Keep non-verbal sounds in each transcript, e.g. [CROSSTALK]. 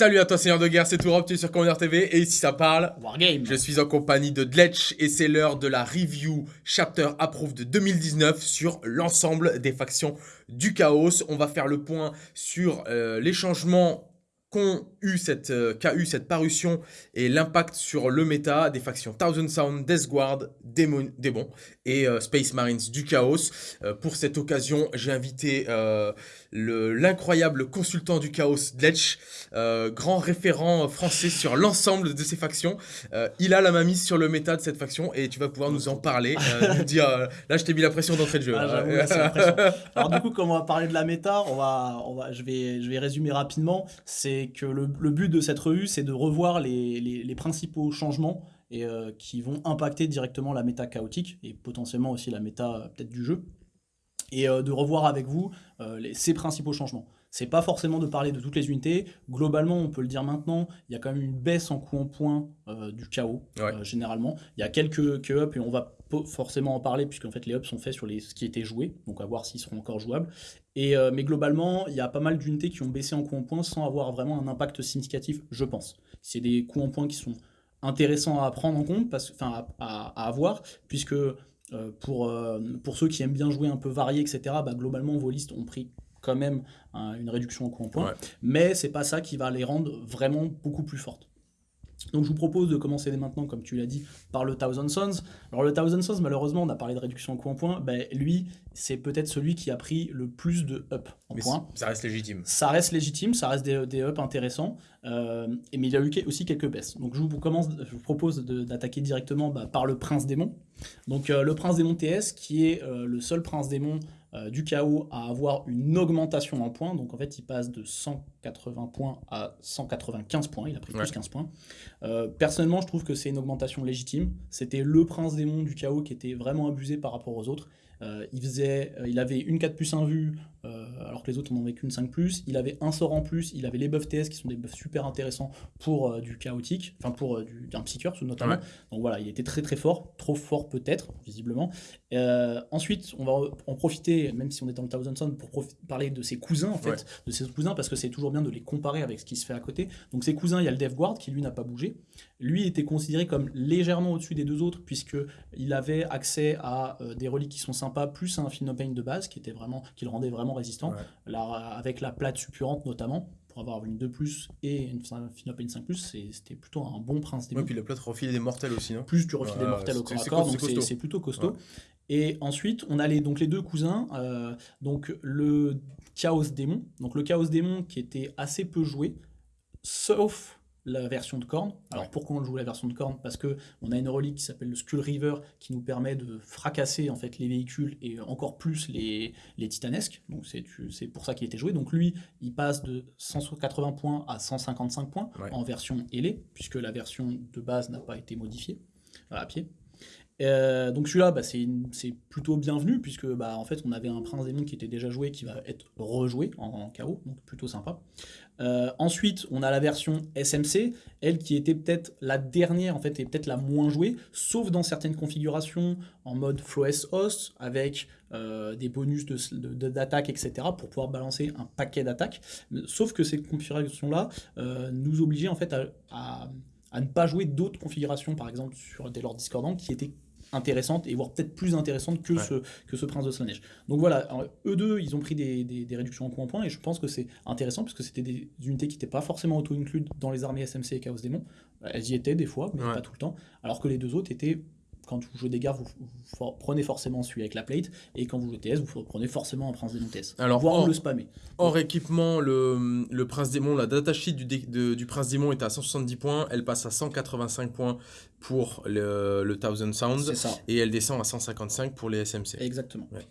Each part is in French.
Salut à toi Seigneur de Guerre, c'est Tourop, tu es sur Commander TV et ici ça parle Wargame. Je suis en compagnie de Dletch et c'est l'heure de la review chapter approved de 2019 sur l'ensemble des factions du chaos. On va faire le point sur euh, les changements qu'ont eu cette, euh, qu'a eu cette parution et l'impact sur le méta des factions Thousand Sound, Death Guard, Démon, Démon et euh, Space Marines du Chaos. Euh, pour cette occasion, j'ai invité euh, le- l'incroyable consultant du Chaos, Dletch, grand référent français sur l'ensemble de ces factions. Il a la main mise sur le méta de cette faction et tu vas pouvoir nous en parler, là je t'ai mis la pression d'entrée de jeu. Ah. Alors du coup, comme on va parler de la méta, on va, je vais, je vais résumer rapidement. C'est que le, but de cette revue, c'est de revoir les principaux changements et euh, qui vont impacter directement la méta chaotique et potentiellement aussi la méta euh, peut-être du jeu, et euh, de revoir avec vous les, ces principaux changements. C'est pas forcément de parler de toutes les unités. Globalement, on peut le dire maintenant, il y a quand même une baisse en coup en point euh, du chaos, Ouais. généralement. Il y a quelques, quelques ups et on va forcément en parler puisqu'en fait les ups sont faits sur les, ce qui était joué, donc à voir s'ils seront encore jouables. Et, euh, mais globalement, il y a pas mal d'unités qui ont baissé en coup en point sans avoir vraiment un impact significatif, je pense. C'est des coups en point qui sont intéressants à prendre en compte, parce, enfin à, à- à avoir, puisque euh, pour, euh, pour ceux qui aiment bien jouer un peu varié, etc., bah, globalement vos listes ont pris quand même hein, une réduction en coup en point, Ouais. mais c'est pas ça qui va les rendre vraiment beaucoup plus fortes. Donc je vous propose de commencer dès maintenant, comme tu l'as dit, par le Thousand Sons. Alors le Thousand Sons, malheureusement, on a parlé de réduction en coup en point, ben, lui, c'est peut-être celui qui a pris le plus de up en Mais points. ça reste légitime. Ça reste légitime, ça reste des, des ups intéressants, euh, mais il y a eu aussi quelques baisses. Donc je vous, commence, je vous propose d'attaquer directement bah, par le Prince Démon. Donc euh, le Prince Démon TS, qui est euh, le seul Prince Démon euh, du chaos à avoir une augmentation en points. Donc en fait, il passe de 180 points à 195 points. Il a pris Ouais. plus 15 points. Euh, personnellement, je trouve que c'est une augmentation légitime. C'était le Prince Démon du chaos qui était vraiment abusé par rapport aux autres. Euh, il, faisait, euh, il avait une 4 plus 1 vue, euh, alors que les autres n'en avaient qu'une 5 plus. Il avait un sort en plus. Il avait les buffs TS qui sont des buffs super intéressants pour du chaotique, enfin pour du, d'un psycheur notamment. Ouais. Donc voilà, il était très très fort, trop fort peut-être, visiblement. Euh, ensuite, on va en profiter, même si on est dans le Thousand Sun, pour parler de ses cousins en fait, Ouais. de ses cousins, parce que c'est toujours bien de les comparer avec ce qui se fait à côté. Donc ses cousins, il y a le Dev Guard qui lui n'a pas bougé. Lui était considéré comme légèrement au-dessus des deux autres, puisque il avait accès à euh, des reliques qui sont sympas, plus à un Philopane de base qui était vraiment, qui le rendait vraiment résistant, Ouais. Avec la plate suppurante notamment. Pour avoir une 2 plus et une Philopane 5 plus, c'était plutôt un bon prince Ouais, démon puis le plat refilait des mortels aussi, non? Plus du refil des Ouais, mortels au corps à corps, donc c'est plutôt costaud. Ouais. Et ensuite, on a les, donc les deux cousins, euh, donc le Chaos Démon, donc le Chaos Démon qui était assez peu joué, sauf la version de Korn. Alors Ouais. pourquoi on joue la version de Korn? Parce que on a une relique qui s'appelle le Skull River qui nous permet de fracasser en fait les véhicules et encore plus les, les titanesques. Donc c'est pour ça qu'il était joué. Donc lui, il passe de 180 points à 155 points Ouais. en version ailée, puisque la version de base n'a pas été modifiée euh, à pied. Euh, donc celui-là, bah, c'est plutôt bienvenu puisque bah, en fait on avait un prince démon qui était déjà joué, qui va être rejoué en, en KO, donc plutôt sympa. Euh, ensuite, on a la version SMC, elle qui était peut-être la dernière en fait et peut-être la moins jouée, sauf dans certaines configurations en mode Floes Host avec euh, des bonus de- de- d'attaque, etc. pour pouvoir balancer un paquet d'attaques. Sauf que ces configurations-là euh, nous obligeaient en fait à, à- à ne pas jouer d'autres configurations, par exemple sur des lords discordants, qui étaient intéressantes et voire peut-être plus intéressantes que, Ouais. ce, que ce prince de Slaneige. Donc voilà, alors, eux deux, ils ont pris des, des- des réductions en coup en point et je pense que c'est intéressant parce que c'était des unités qui n'étaient pas forcément auto-includes dans les armées SMC et Chaos Démon. Elles y étaient des fois, mais Ouais. pas tout le temps. Alors que les deux autres étaient, quand vous jouez des gardes, vous, prenez forcément celui avec la plate et quand vous jouez TS, vous prenez forcément un prince démon TS. Alors, voire or- le spammer. Hors équipement, le, le Prince Démon, la datasheet du, de- du Prince Démon est à 170 points, elle passe à 185 points pour le, le Thousand Sounds, C'est ça. et elle descend à 155 pour les SMC. Exactement. Ouais.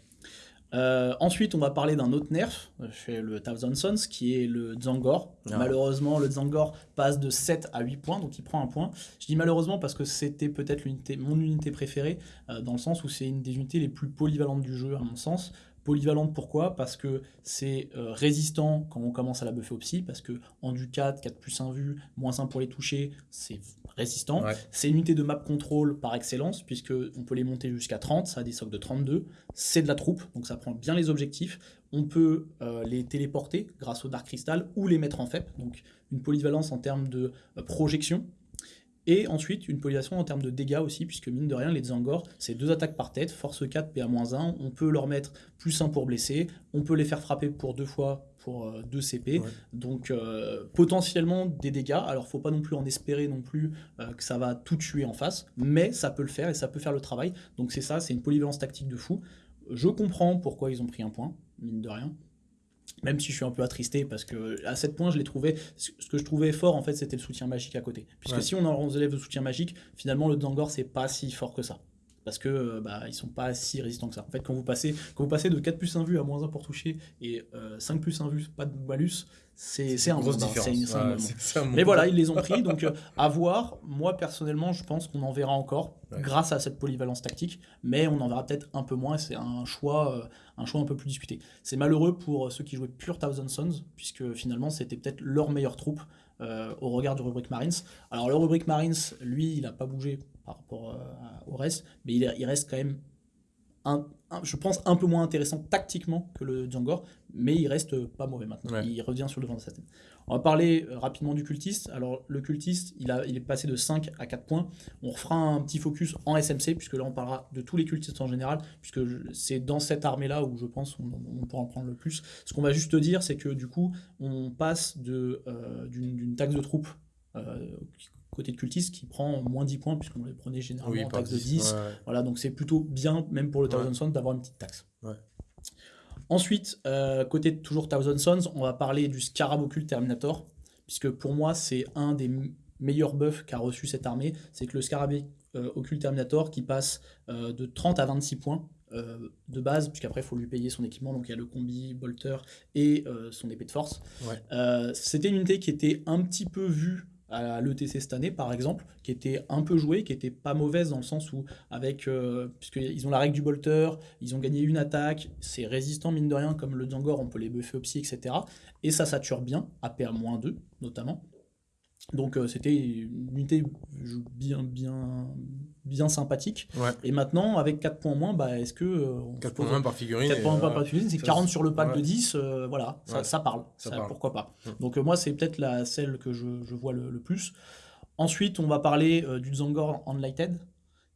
Euh, ensuite, on va parler d'un autre nerf euh, chez le Thousand Sons, qui est le Zangor. Ah. Malheureusement, le Zangor passe de 7 à 8 points, donc il prend un point. Je dis malheureusement parce que c'était peut-être l'unité, mon unité préférée, euh, dans le sens où c'est une des unités les plus polyvalentes du jeu, à mon sens. Polyvalente pourquoi? Parce que c'est euh, résistant quand on commence à la buffer au psy, parce que en du 4, 4 plus 1 vue, moins 1 pour les toucher, c'est résistant. Ouais. C'est une unité de map control par excellence, puisque on peut les monter jusqu'à 30, ça a des socs de 32. C'est de la troupe, donc ça prend bien les objectifs. On peut euh, les téléporter grâce au Dark Crystal ou les mettre en FEP, donc une polyvalence en termes de euh, projection. Et ensuite, une polyvalence en termes de dégâts aussi, puisque mine de rien, les Zangor, c'est deux attaques par tête, force 4, PA-1. On peut leur mettre plus 1 pour blesser, on peut les faire frapper pour deux fois pour euh, 2 CP. Ouais. Donc euh, potentiellement des dégâts. Alors faut pas non plus en espérer non plus euh, que ça va tout tuer en face, mais ça peut le faire et ça peut faire le travail. Donc c'est ça, c'est une polyvalence tactique de fou. Je comprends pourquoi ils ont pris un point, mine de rien. Même si je suis un peu attristé parce que à 7 points, je les trouvais. Ce que je trouvais fort, en fait, c'était le soutien magique à côté. Puisque Ouais. si on enlève le soutien magique, finalement, le Dangor, c'est pas si fort que ça. Parce que euh, bah, ils sont pas si résistants que ça. En fait, quand vous passez, quand vous passez de 4 plus 1 vue à moins 1 pour toucher et euh, 5 plus 1 vue, pas de malus, c'est c'est un grosse différence. Un Ouais, Mais voilà, ils les ont pris, [LAUGHS] donc euh, à voir. Moi, personnellement, je pense qu'on en verra encore Ouais. grâce à cette polyvalence tactique, mais on en verra peut-être un peu moins. C'est un choix, euh, un choix un peu plus discuté. C'est malheureux pour ceux qui jouaient pure Thousand Sons, puisque finalement, c'était peut-être leur meilleure troupe euh, au regard du rubrique Marines. Alors, le rubrique Marines, lui, il n'a pas bougé par rapport euh, au reste, mais il, est- il reste quand même un, un- je pense, un peu moins intéressant tactiquement que le Djangor, mais il reste pas mauvais maintenant. Ouais. Il revient sur le devant de sa. On va parler euh, rapidement du cultiste. Alors, le cultiste, il, a, il est passé de 5 à 4 points. On refera un petit focus en SMC, puisque là, on parlera de tous les cultistes en général, puisque c'est dans cette armée-là où je pense on, on pourra en prendre le plus. Ce qu'on va juste te dire, c'est que du coup, on passe euh, d'une, taxe de troupe euh, côté de cultiste qui prend moins 10 points, puisqu'on les prenait généralement Oui, en taxe de 10, 10. ouais. Voilà, donc c'est plutôt bien, même pour le Ouais. Thousand Sons, d'avoir une petite taxe. Ouais. Ensuite, euh, côté de toujours Thousand Sons, on va parler du Scarab Occult Terminator, puisque pour moi, c'est un des meilleurs buffs qu'a reçu cette armée. C'est que le Scarab euh, Occult Terminator qui passe euh, de 30 à 26 points. euh, de base, puisqu'après il faut lui payer son équipement, donc il y a le combi, bolter et son épée de force. Ouais. C'était une unité qui était un petit peu vue à l'ETC cette année, par exemple, qui était un peu jouée, qui était pas mauvaise dans le sens où, avec, euh, puisqu'ils ont la règle du bolter, ils ont gagné une attaque, c'est résistant mine de rien, comme le Djangor, on peut les buffer au psy, etc. Et ça sature bien, APA-2 notamment. Donc euh, c'était une unité bien, bien, bien sympathique. Ouais. Et maintenant, avec 4 points en moins, bah, est-ce que. euh, on se 4 pose- points par figurine. 4 et, points euh, par figurine, c'est ça, 40 c'est- sur le pack ouais. de 10, euh, voilà, ça, Ouais. ça parle, Ça ça, parle. pourquoi pas. Mm. Donc euh, moi, c'est peut-être la celle que je, je vois le, le plus. Ensuite, on va parler euh, du Zangor Enlighted,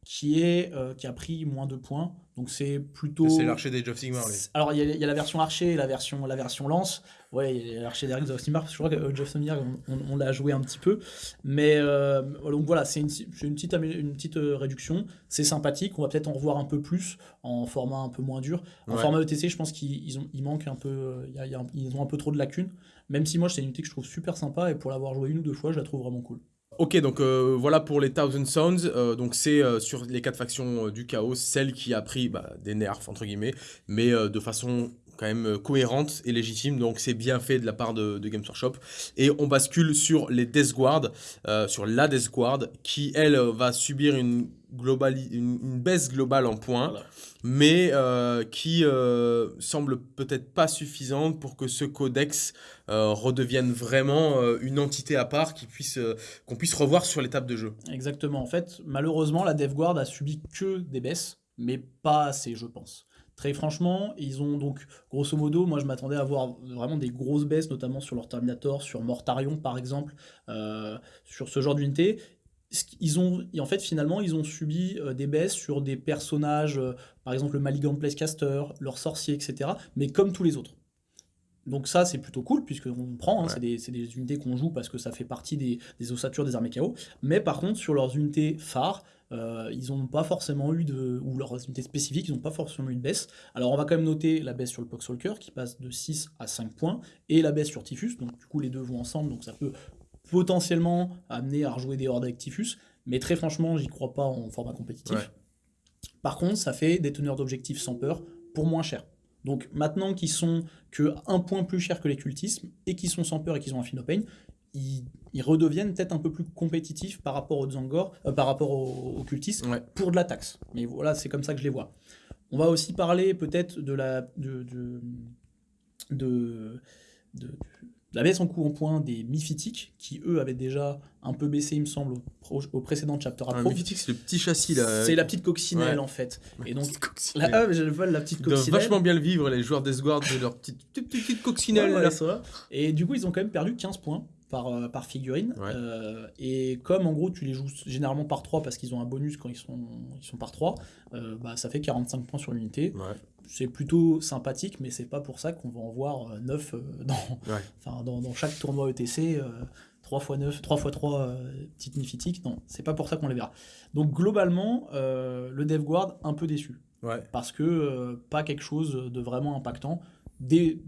qui, est, euh, qui a pris moins de points. Donc c'est plutôt... C'est l'archer des of Sigmar. Alors, il y, a- il y a la version archer et la version, la version lance. Ouais, il y a l'archer d'Eric of Sigmar. Je crois que Geoff Sigmar, on, on- on l'a joué un petit peu. Mais euh, donc voilà, c'est une, petite, une petite euh, réduction. C'est sympathique. On va peut-être en revoir un peu plus en format un peu moins dur. En Ouais. format ETC, je pense qu'ils ils ont- ils manquent un peu. il y a- il y a un- ils ont un peu trop de lacunes. Même si moi, c'est une unité que je trouve super sympa. Et pour l'avoir joué une ou deux fois, je la trouve vraiment cool. Ok, donc euh, voilà pour les Thousand Sons. Euh, donc c'est euh, sur les quatre factions du chaos, celle qui a pris bah, des nerfs, entre guillemets, mais de façon quand même cohérente et légitime. Donc c'est bien fait de la part de, de Games Workshop. Et on bascule sur les Death Guard, sur la Death Guard, qui elle va subir une, baisse globale en points. Mais euh, qui euh, semble peut-être pas suffisante pour que ce codex euh, redevienne vraiment une entité à part qui puisse, qu'on puisse revoir sur l'étape de jeu. Exactement. En fait, malheureusement, la DevGuard a subi que des baisses, mais pas assez, je pense. Très franchement, ils ont donc, grosso modo, moi je m'attendais à avoir vraiment des grosses baisses, notamment sur leur Terminator, sur Mortarion par exemple, sur ce genre d'unité. Ils ont, et en fait, finalement, ils ont subi euh, des baisses sur des personnages, euh, par exemple le Malignant Placecaster, leur sorcier, etc., mais comme tous les autres. Donc ça, c'est plutôt cool, puisqu'on prend, hein, Ouais. c'est des, unités qu'on joue parce que ça fait partie des, des ossatures des armées chaos. Mais par contre, sur leurs unités phares, euh, ils n'ont pas forcément eu de. ou leurs unités spécifiques, ils n'ont pas forcément eu de baisse. Alors on va quand même noter la baisse sur le Poxwalker qui passe de 6 à 5 points, et la baisse sur Typhus, donc du coup les deux vont ensemble, donc ça peut potentiellement amener à rejouer des hordes avec Typhus, mais très franchement, j'y crois pas en format compétitif. Ouais. Par contre, ça fait des teneurs d'objectifs sans peur pour moins cher. Donc maintenant qu'ils sont que un point plus cher que les cultismes et qu'ils sont sans peur et qu'ils ont un Philopane, ils, ils redeviennent peut-être un peu plus compétitifs par rapport aux Zangor, euh, par rapport aux, aux cultistes Ouais. pour de la taxe. Mais voilà, c'est comme ça que je les vois. On va aussi parler peut-être de la de, de- de la baisse en coup en point des Miphytiques, qui eux avaient déjà un peu baissé, il me semble, au, pro- au précédent chapter Un appro. mythique, c'est le petit châssis là. C'est la petite coccinelle Ouais. en fait. Et donc, la, ah, je la petite Ils doivent coccinelle. vachement bien le vivre, les joueurs d'Esguard, de leur petite, petite, petite, coccinelle. Ouais, ouais, là. vrai. Et du coup, ils ont quand même perdu 15 points par, euh, par figurine. Euh, et comme en gros, tu les joues généralement par 3 parce qu'ils ont un bonus quand ils sont, ils sont par 3, euh, bah, ça fait 45 points sur l'unité. C'est plutôt sympathique, mais c'est pas pour ça qu'on va en voir 9 [LAUGHS] dans, Ouais. dans, dans chaque tournoi ETC. euh, 3 x 9, 3 x 3 petites myphytiques, non, c'est pas pour ça qu'on les verra. Donc globalement, euh, le DevGuard un peu déçu Ouais. parce que euh, pas quelque chose de vraiment impactant. Des,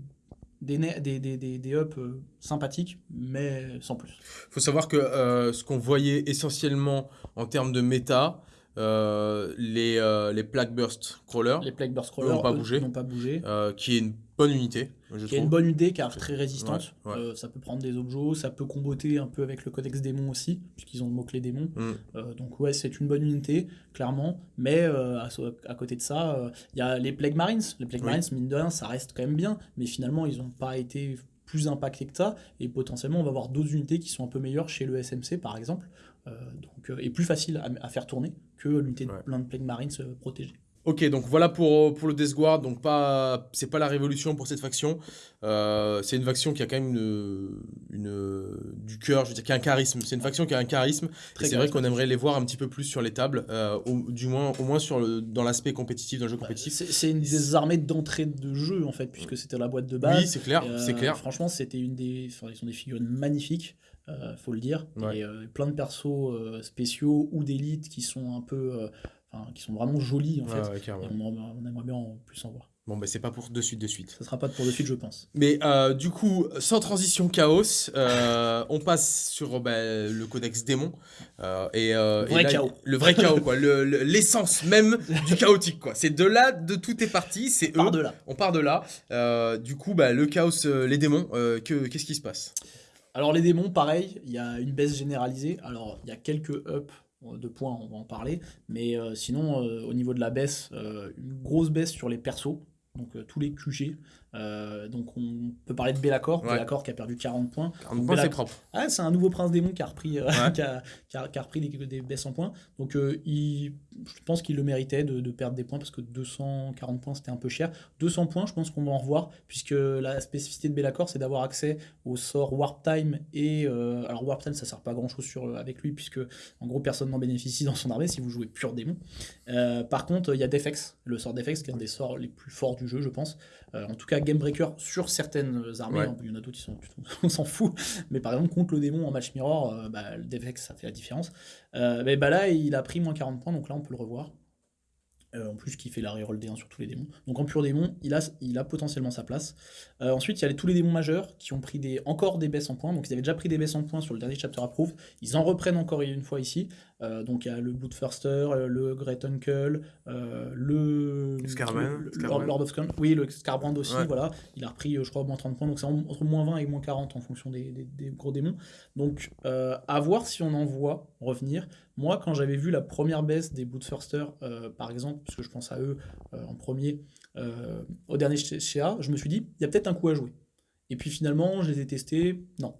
des, des, des, des, des ups euh, sympathiques, mais sans plus. faut savoir que euh, ce qu'on voyait essentiellement en termes de méta, euh, les, euh, les Plague Burst Crawlers, Les Plague Burst Crawlers n'ont pas bougé. n'ont pas bougé. euh, qui est une bonne unité, je Qui est une bonne idée car très résistante. Ouais, ouais. Euh, ça peut prendre des objets, ça peut comboter un peu avec le codex démon aussi, puisqu'ils ont le mot-clé démon. Mm. Euh, donc ouais, c'est une bonne unité, clairement. Mais à, côté de ça, il y a les Plague Marines. Les Plague Oui. Marines, mine de rien, ça reste quand même bien. Mais finalement, ils n'ont pas été plus impactés que ça. Et potentiellement, on va avoir d'autres unités qui sont un peu meilleures chez le SMC, par exemple. Donc, et plus facile à, à faire tourner que l'unité de Ouais. plein de Plague Marines euh, protégées. Ok, donc voilà pour, pour le Death Guard. Donc pas, c'est pas la révolution pour cette faction. Euh, c'est une faction qui a quand même une, une- du cœur, je veux dire, qui a un charisme. C'est une faction qui a un charisme. C'est vrai qu'on aimerait les voir un petit peu plus sur les tables, euh, au, du moins, au moins sur le, dans l'aspect compétitif, dans le jeu compétitif. C'est une des armées d'entrée de jeu, en fait, puisque c'était la boîte de base. oui, c'est clair, euh, c'est clair. Franchement, c'était une des. Enfin, ils sont des figurines magnifiques, euh, faut le dire. Ouais. Et euh, plein de persos euh, spéciaux ou d'élite qui sont un peu. euh, qui sont vraiment jolis, en fait. ouais, carrément. Et on, en- on aimerait bien en plus en voir. Bon, bah c'est pas pour de suite, de suite. Ça sera pas pour de suite, je pense. Mais euh, du coup, sans transition chaos, [LAUGHS] on passe sur bah, le codex démon. et, Le vrai et là, chaos. Le vrai chaos, quoi. le- le- [LAUGHS] L'essence même du chaotique, quoi. C'est de là, de tout est parti, c'est eux. de là. On part de là. Du coup, bah, le chaos, les démons, que- qu'est-ce qui se passe? Alors, les démons, pareil, il y a une baisse généralisée. Alors, il y a quelques ups de points, on va en parler. Mais euh, sinon, euh, au niveau de la baisse, euh, une grosse baisse sur les persos. Donc, tous les QG. Donc, on peut parler de Bellacor. Ouais. Bellacor qui a perdu 40 points. Donc, c'est propre. Ah, c'est un nouveau prince démon qui a repris, Ouais. [LAUGHS] qui a, qui a- qui a repris des, des baisses en points. Donc, il, je pense qu'il le méritait de, de perdre des points parce que 240 points c'était un peu cher. 200 points, je pense qu'on va en revoir puisque la spécificité de Bellacor c'est d'avoir accès au sort Warp Time et euh, alors Warp Time ça sert pas à grand chose sur, euh, avec lui puisque en gros personne n'en bénéficie dans son armée si vous jouez pur démon. Euh, par contre, il y a Defex, le sort Defex qui est un des sorts les plus forts du jeu, je pense. Euh, en tout cas, Game Breaker sur certaines armées, Ouais. hein, il y en a d'autres qui sont [LAUGHS] on s'en fout. Mais par exemple, contre le démon en match mirror, bah, le Defex ça fait la différence. Mais bah là, il a pris moins 40 points, donc là on le revoir. Euh, en plus, qui fait la reroll D1 sur tous les démons. Donc en pur démon, il a, potentiellement sa place. Euh, ensuite, il y a tous les démons majeurs qui ont pris des, encore des baisses en points. Donc ils avaient déjà pris des baisses en points sur le dernier chapter approve. Ils en reprennent encore une fois ici. Euh, donc il y a le Bloodthirster, euh, le Great Uncle, euh, le Scarman, le- le Scarbrand. Lord, Lord of Scum. Oui, le Scarbrand aussi, Ouais. voilà. Il a repris, je crois, moins 30 points. Donc c'est en- entre moins 20 et moins 40 en fonction des, des- des gros démons. Donc euh, à voir si on en voit revenir. Moi, quand j'avais vu la première baisse des Bloodthirster, euh, par exemple, parce que je pense à eux en premier, au dernier CA, je me suis dit, il y a peut-être un coup à jouer. Et puis finalement, je les ai testés, non.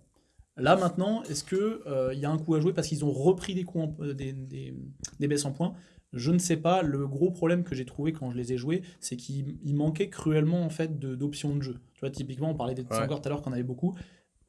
Là maintenant, est-ce que euh, il y a un coup à jouer parce qu'ils ont repris des coups en- euh, des, des- des baisses en points? Je ne sais pas. Le gros problème que j'ai trouvé quand je les ai joués, c'est qu'il il manquait cruellement en fait de- d'options de, jeu. Tu vois, typiquement, on parlait des Ouais. encore tout à l'heure qu'on avait beaucoup.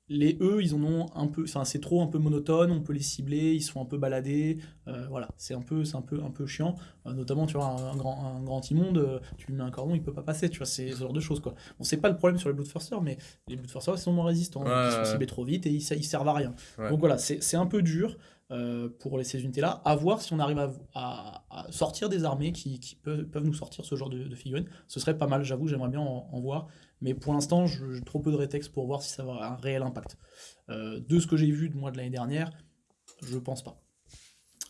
Les E, ils en ont un peu, enfin c'est trop un peu monotone, on peut les cibler, ils sont un peu baladés, euh, voilà, c'est un peu, c'est un peu, un peu chiant. Euh, notamment, tu vois, un, un grand, un grand immonde, euh, tu lui mets un cordon, il peut pas passer, tu vois, c'est ce genre de choses quoi. Bon, c'est pas le problème sur les Bloodthirster, mais les Bloodthirster ils sont moins résistants, Ouais, ils sont ciblés trop vite et ils, ils servent à rien. Ouais. Donc voilà, c'est c'est un peu dur euh, pour les- ces unités-là. À voir si on arrive à, à- à sortir des armées qui, qui peuvent, peuvent nous sortir ce genre de, de figurines. Ce serait pas mal, j'avoue, j'aimerais bien en, en voir. Mais pour l'instant, j'ai trop peu de rétexte pour voir si ça va avoir un réel impact. Euh, de ce que j'ai vu de moi de l'année dernière, je pense pas.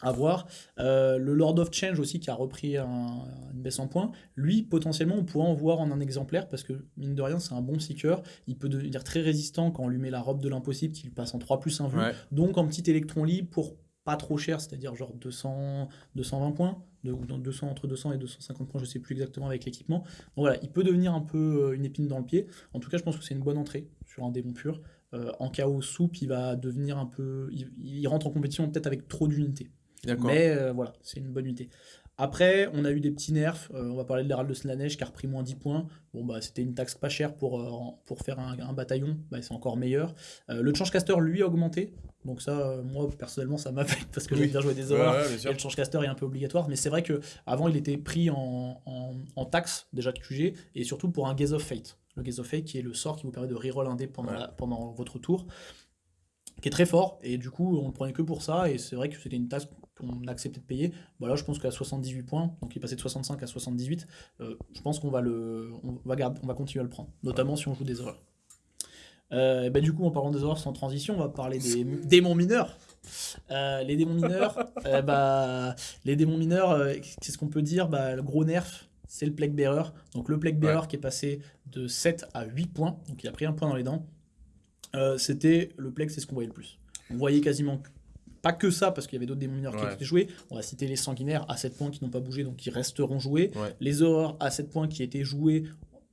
À voir. Euh, le Lord of Change aussi qui a repris un- une baisse en points. Lui, potentiellement, on pourrait en voir en un exemplaire parce que, mine de rien, c'est un bon seeker. Il peut devenir très résistant quand on lui met la robe de l'impossible qui lui passe en 3 plus 1 vue. Ouais. Donc en petit électron libre pour pas trop cher, c'est-à-dire genre 200, 220 points, de, ou dans 200, entre 200 et 250 points, je sais plus exactement avec l'équipement. Donc voilà, il peut devenir un peu euh, une épine dans le pied. En tout cas, je pense que c'est une bonne entrée sur un démon pur. Euh, en chaos soupe, il va devenir un peu. Il, il rentre en compétition peut-être avec trop d'unités. D'accord. Mais euh, voilà, c'est une bonne unité. Après, on a eu des petits nerfs. Euh, on va parler de l'Hérald de Slanesh qui a repris moins 10 points. Bon, bah, c'était une taxe pas chère pour, euh, pour faire un, un bataillon. Bah, c'est encore meilleur. Euh, le changecaster, lui, a augmenté. Donc, ça, euh, moi, personnellement, ça m'affecte parce que Oui. j'aime bien jouer des horreurs. ouais, Et le changecaster est un peu obligatoire. Mais c'est vrai que avant il était pris en, en, en taxe, déjà de QG, et surtout pour un Gaze of Fate. Le Gaze of Fate qui est le sort qui vous permet de reroll un dé pendant, Ouais. la- pendant votre tour qui est très fort et du coup on le prenait que pour ça et c'est vrai que c'était une taxe qu'on acceptait de payer voilà je pense qu'à 78 points donc il est passé de 65 à 78 euh, je pense qu'on va le on va garder on va continuer à le prendre notamment si on joue des horreurs euh, ben, du coup en parlant des horreurs sans transition on va parler des démons mineurs Euh, les démons mineurs [LAUGHS] euh, bah, les démons mineurs euh, qu'est-ce qu'on peut dire? Bah, le gros nerf c'est le Plague Bearer donc le Plague Bearer qui est passé de 7 à 8 points donc il a pris un point dans les dents euh, c'était le Plague, c'est ce qu'on voyait le plus. On voyait quasiment pas que ça, parce qu'il y avait d'autres démons mineurs qui étaient joués. On va citer les sanguinaires à 7 points qui n'ont pas bougé, donc qui resteront joués. Ouais. Les horreurs à 7 points qui étaient joués,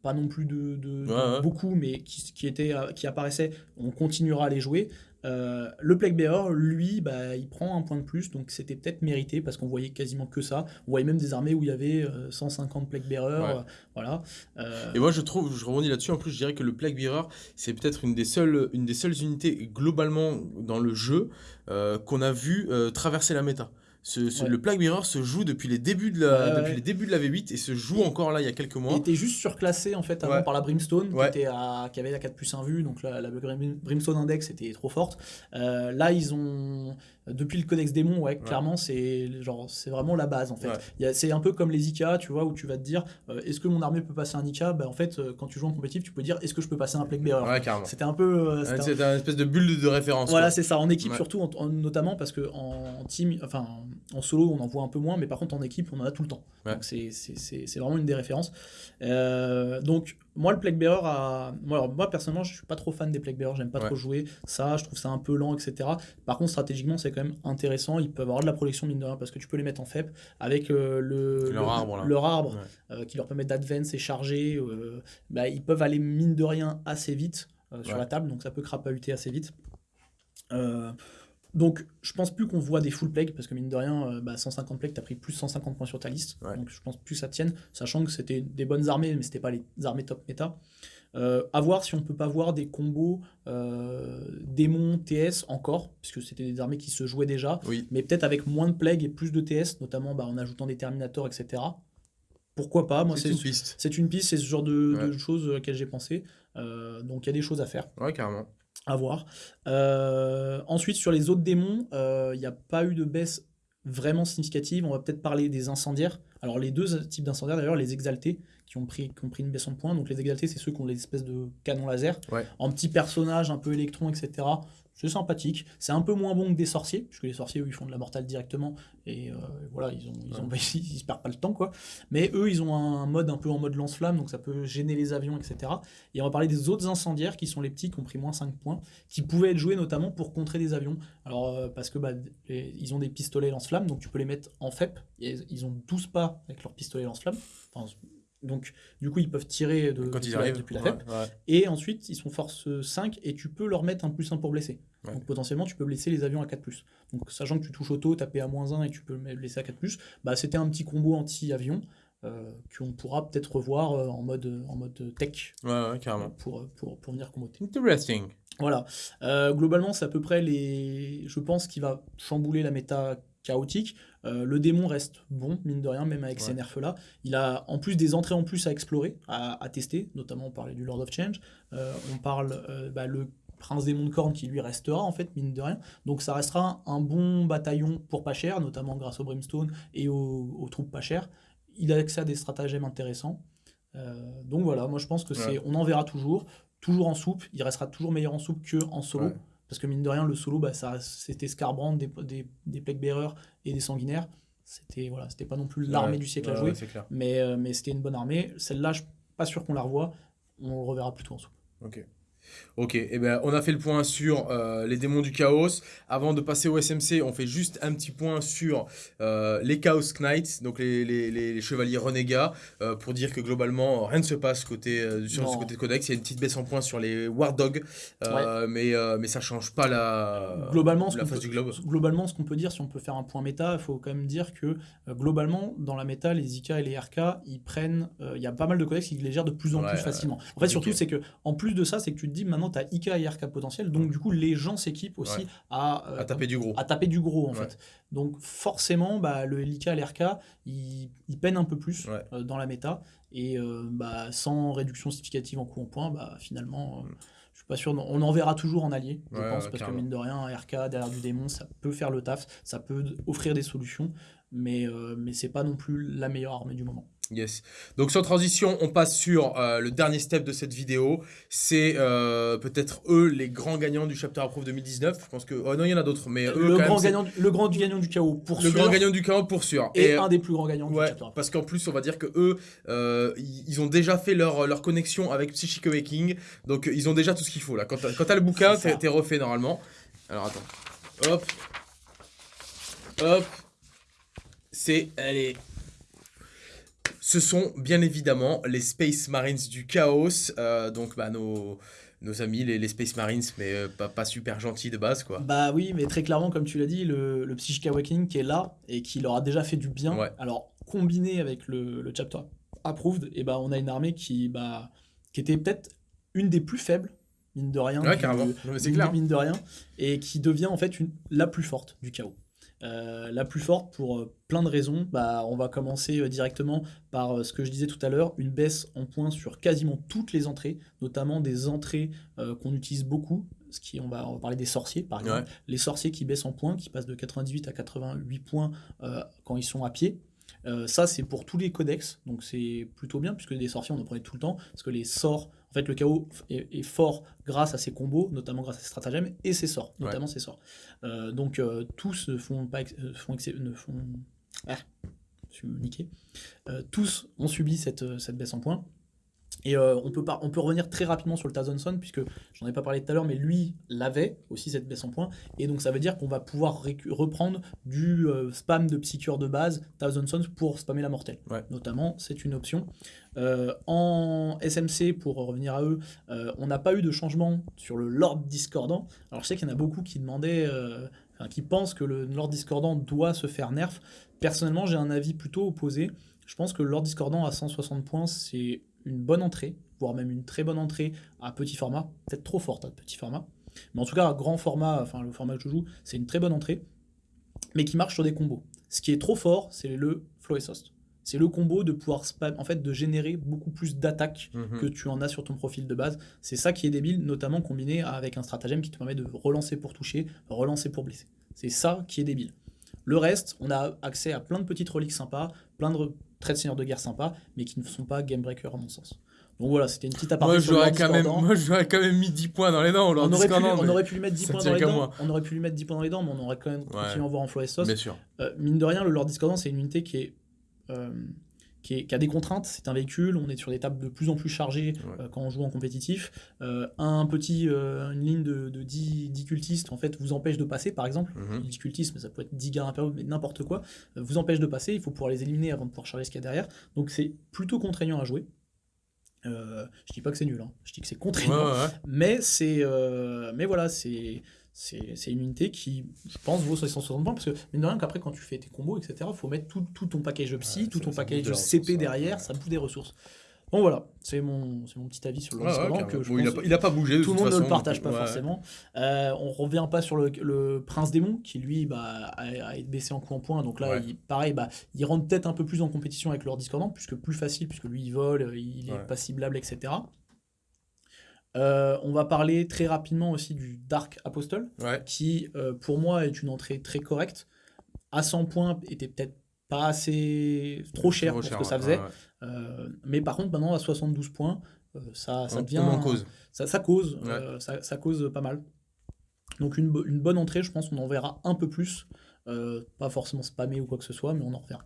pas non plus de, de- de Ouais, ouais. beaucoup, mais qui, qui, étaient, euh, qui apparaissaient, on continuera à les jouer. Euh, le Plague Bearer, lui, bah, il prend un point de plus, donc c'était peut-être mérité, parce qu'on voyait quasiment que ça. On voyait même des armées où il y avait euh, 150 Plague Bearers, Ouais. euh, voilà. Euh, Et moi, je trouve, je rebondis là-dessus. En plus, je dirais que le Plague Bearer, c'est peut-être une des seules, une des seules unités globalement dans le jeu euh, qu'on a vu euh, traverser la méta. Ce, ce- Ouais. Le Plague Bearer se joue depuis les débuts de la, depuis ouais. les débuts de la V8 et se joue encore là il y a quelques Il mois. était juste surclassé en fait avant Ouais. par la Brimstone qui, était à, qui avait la 4 plus 1 vue, donc la, la Brim- Brimstone Index était trop forte. Euh, là ils ont depuis le Codex Démon, ouais, clairement c'est genre c'est vraiment la base en fait. Ouais. C'est un peu comme les IK, tu vois, où tu vas te dire euh, est-ce que mon armée peut passer un IK Bah en fait euh, quand tu joues en compétitif tu peux dire est-ce que je peux passer un Plague Bearer? Ouais. C'était un peu euh, c'était un- C'est un espèce de bulle de référence. voilà, c'est ça, en équipe surtout, en- en- notamment parce que en team, enfin en solo, on en voit un peu moins, mais par contre en équipe, on en a tout le temps. Donc c'est vraiment une des références. Euh, donc moi, le Plague Bearer, a... moi, alors, moi personnellement, je suis pas trop fan des Plague Bearers, j'aime pas Ouais. trop jouer ça, je trouve ça un peu lent, etc. Par contre, stratégiquement, c'est quand même intéressant. Ils peuvent avoir de la protection mine de rien parce que tu peux les mettre en FEP avec euh, le, Leur le- arbre, là. leur arbre Ouais. euh, qui leur permet d'advance et charger. euh, bah, ils peuvent aller mine de rien assez vite sur Ouais. la table, donc ça peut crapahuter assez vite. Euh, donc je pense plus qu'on voit des full plague parce que mine de rien, euh, bah, 150 plagues, t'as pris plus 150 points sur ta liste. Ouais. Donc je pense plus que ça tienne, sachant que c'était des bonnes armées, mais c'était pas les armées top méta. Euh, à voir si on peut pas voir des combos euh, démons TS encore, puisque c'était des armées qui se jouaient déjà, Oui. mais peut-être avec moins de plagues et plus de TS, notamment bah, en ajoutant des Terminators, etc. Pourquoi pas? Moi, C'est une piste. c'est une piste, c'est ce genre de, de Ouais. choses auxquelles j'ai pensé. Euh, donc il y a des choses à faire, Ouais, carrément. À voir. Euh, ensuite, sur les autres démons, euh, il n'y a pas eu de baisse vraiment significative. On va peut-être parler des incendiaires. Alors les deux types d'incendiaires, d'ailleurs, les exaltés, qui ont, pris, qui ont pris une baisse en points. Donc les exaltés, c'est ceux qui ont les espèces de canons laser. Ouais. En petits personnages, un peu électrons, etc. C'est sympathique. C'est un peu moins bon que des sorciers, puisque les sorciers, eux, ils font de la mortale directement. Et euh, voilà, ils, ont, ils, ont, [LAUGHS] ils, perdent pas le temps, quoi. Mais eux, ils ont un mode un peu en mode lance-flamme, donc ça peut gêner les avions, etc. Et on va parler des autres incendiaires, qui sont les petits, qui ont pris moins 5 points, qui pouvaient être joués notamment pour contrer des avions. Alors, euh, parce que bah, les- ils ont des pistolets lance-flamme, donc tu peux les mettre en FEP. Et ils ont 12 pas avec leurs pistolets lance-flamme. Enfin, donc, du coup, ils peuvent tirer de, Quand depuis ils la- arrivent. depuis la ouais, FEP. ouais. Et ensuite, ils sont force 5 et tu peux leur mettre un plus 1 pour blesser. Ouais. Donc potentiellement, tu peux blesser les avions à 4 Donc sachant que tu touches auto, taper à moins 1 et tu peux le blesser à 4 bah c'était un petit combo anti-avion euh, qu'on pourra peut-être revoir euh, en mode, en mode tech Ouais, ouais, carrément. pour, pour, pour venir comboter. Interesting. Voilà. Euh, globalement, c'est à peu près les. Je pense qu'il va chambouler la méta chaotique. Euh, le démon reste bon, mine de rien, même avec ces nerfs-là. Il a en plus des entrées en plus à explorer, à, à tester. Notamment, on parlait du Lord of Change. Euh, on parle euh, bah, le Prince Démon de Corne qui lui restera, en fait, mine de rien. Donc, ça restera un bon bataillon pour pas cher, notamment grâce au Brimstone et aux, aux troupes pas chères. Il a accès à des stratagèmes intéressants. Donc voilà, moi je pense que c'est, on en verra toujours, toujours en soupe. Il restera toujours meilleur en soupe que en solo, Ouais. Parce que mine de rien, le solo, bah, ça, c'était Scarbrand, des, des, Bearers et des Sanguinaires. C'était voilà, c'était pas non plus l'armée Ouais, du siècle à jouer, ouais, c'est clair. mais, euh, mais c'était une bonne armée. Celle-là, je suis pas sûr qu'on la revoie. On le reverra plutôt en soupe. Ok. Ok, et ben, on a fait le point sur euh, les démons du chaos. Avant de passer au SMC, on fait juste un petit point sur euh, les Chaos Knights, donc les, les- les- les chevaliers renégats, euh, pour dire que globalement, rien ne se passe côté, sur ce Non. côté de codex. Il y a une petite baisse en point sur les War Dogs, mais, mais ça change pas la, globalement, ce la face peut, du globe. globalement, ce qu'on peut dire, si on peut faire un point méta, il faut quand même dire que globalement, dans la méta, les IK et les RK, ils prennent. Il y a pas mal de codex qui les gèrent de plus en Ouais, plus facilement. En fait, surtout, c'est que en plus de ça, c'est que tu dis maintenant, tu as IK et RK potentiel, donc du coup, les gens s'équipent aussi Ouais. à, euh, À taper du gros. à taper du gros en Ouais. fait. Donc forcément, bah, le LK et l'RK, ils, ils peinent un peu plus Ouais. euh, dans la méta. Et euh, bah, sans réduction significative en coup en point, bah, finalement, euh, je suis pas sûr. On en verra toujours en allié, je pense, parce carrément. que mine de rien, un RK derrière du démon, ça peut faire le taf, ça peut offrir des solutions, mais, mais c'est pas non plus la meilleure armée du moment. Yes. Donc sans transition, on passe sur euh, le dernier step de cette vidéo. C'est euh, peut-être eux les grands gagnants du Chapter Approve 2019. Je pense que... Oh non, il y en a d'autres, mais eux, le, quand grand gagnant, du- le grand gagnant du chaos, pour le sûr, grand gagnant du chaos pour sûr. et, un des plus grands gagnants du Ouais, chapter. parce qu'en plus, on va dire que eux, euh, ils ont déjà fait leur, leur connexion avec Psychic Awakening, donc ils ont déjà tout ce qu'il faut là. Quand t'as le bouquin, t'es refait normalement. Alors attends. Hop. Hop. C'est. Allez. Ce sont bien évidemment les Space Marines du chaos, euh, donc bah, nos, nos amis, les, les Space Marines, mais euh, pas, pas super gentils de base quoi. Bah oui, mais très clairement, comme tu l'as dit, le, le Psychic Awakening qui est là et qui leur a déjà fait du bien, Ouais. alors combiné avec le, le chapter approved, et bah on a une armée qui, bah, qui était peut-être une des plus faibles, mine de rien. Ouais, du- carrément. Non, mais c'est mine, clair. mine de rien, et qui devient en fait une, la plus forte du chaos. Euh, la plus forte pour euh, plein de raisons. Bah, on va commencer euh, directement par ce que je disais tout à l'heure, une baisse en points sur quasiment toutes les entrées, notamment des entrées euh, qu'on utilise beaucoup. Ce qui, on, va, on va parler des sorciers, par exemple. Ouais. Les sorciers qui baissent en points, qui passent de 98 à 88 points euh, quand ils sont à pied. Ça, c'est pour tous les codex, donc c'est plutôt bien, puisque des sorciers, on en prenait tout le temps, parce que les sorts, en fait, le chaos est, est fort grâce à ses combos, notamment grâce à ses stratagèmes, et ses sorts, Ouais. notamment ses sorts. Euh, donc, euh, tous ne font pas... euh, font ne font... Ah, je suis niqué. Tous ont subi cette, cette baisse en points. Et euh, on, peut on peut revenir très rapidement sur le Tazonson, puisque j'en ai pas parlé tout à l'heure, mais lui l'avait aussi cette baisse en points. Et donc ça veut dire qu'on va pouvoir reprendre du euh, spam de Psycure de base, Thousand Sons, pour spammer la mortelle. Ouais. Notamment, c'est une option. Euh, en SMC, pour revenir à eux, on n'a pas eu de changement sur le Lord Discordant. Alors je sais qu'il y en a beaucoup qui demandaient, enfin, qui pensent que le Lord Discordant doit se faire nerf. Personnellement, j'ai un avis plutôt opposé. Je pense que le Lord Discordant à 160 points, c'est une bonne entrée, voire même une très bonne entrée à petit format, peut-être trop forte à petit format. Mais en tout cas, à grand format, enfin le format que je joue, c'est une très bonne entrée, mais qui marche sur des combos. Ce qui est trop fort, c'est le Flow Exhaust. C'est le combo de pouvoir spam, en fait, de générer beaucoup plus d'attaques Mhm. que tu en as sur ton profil de base. C'est ça qui est débile, notamment combiné avec un stratagème qui te permet de relancer pour toucher, relancer pour blesser. C'est ça qui est débile. Le reste, on a accès à plein de petites reliques sympas, plein de traits de seigneur de guerre sympas, mais qui ne sont pas game breaker à mon sens. Donc voilà, c'était une petite aparté Moi, j'aurais quand, même, moi, j'aurais quand même mis 10 points dans les dents. On aurait, pu, Discordant, on mais- aurait pu lui mettre 10 ça points dans les dents. moi. On aurait pu lui mettre 10 points dans les dents, mais on aurait quand même continué à en voir en sauce. Bien sûr. Euh, mine de rien, le Lord Discordant, c'est une unité qui, est, euh, qui, est- qui a des contraintes. C'est un véhicule, on est sur des tables de plus en plus chargées Ouais. euh, quand on joue en compétitif. Euh, un petit, euh, une ligne de, de 10, 10 cultistes en fait, vous empêche de passer, par exemple. Mhm. 10 cultistes, mais ça peut être 10 gars impériaux, mais n'importe quoi, vous empêche de passer. Il faut pouvoir les éliminer avant de pouvoir charger ce qu'il y a derrière. Donc c'est plutôt contraignant à jouer. Je dis pas que c'est nul, hein. je dis que c'est contraignant. ouais, ouais. Mais c'est, mais voilà, c'est, c'est, une unité qui, je pense, vaut 160 points parce que mine de rien qu'après quand tu fais tes combos, etc., faut mettre tout, tout ton package de psy, Ouais, tout ton package de CP ouais. derrière, ça bouffe des ressources. Bon voilà, c'est mon, mon petit avis sur le Ouais, ouais, que je Bon, il, a pas, il a pas bougé. tout le monde ne le partage pas forcément. Euh, on revient pas sur le, le Prince Démon qui lui bah, a, a été baissé en coup en point. Donc là, il, pareil, bah, il rentre peut-être un peu plus en compétition avec leur discordant, puisque plus facile, puisque lui il vole, il est pas ciblable, etc. Euh, on va parler très rapidement aussi du Dark Apostle, Ouais. qui euh, pour moi est une entrée très correcte. À 100 points, était peut-être pas assez trop cher Trop pour ce que ça faisait. ouais, ouais. Euh, mais par contre, maintenant à 72 points, ça, devient en cause. ça, ça cause, ça, ça cause pas mal. Donc une, bo- une bonne entrée, je pense qu'on en verra un peu plus. Pas forcément spammé ou quoi que ce soit, mais on en reverra.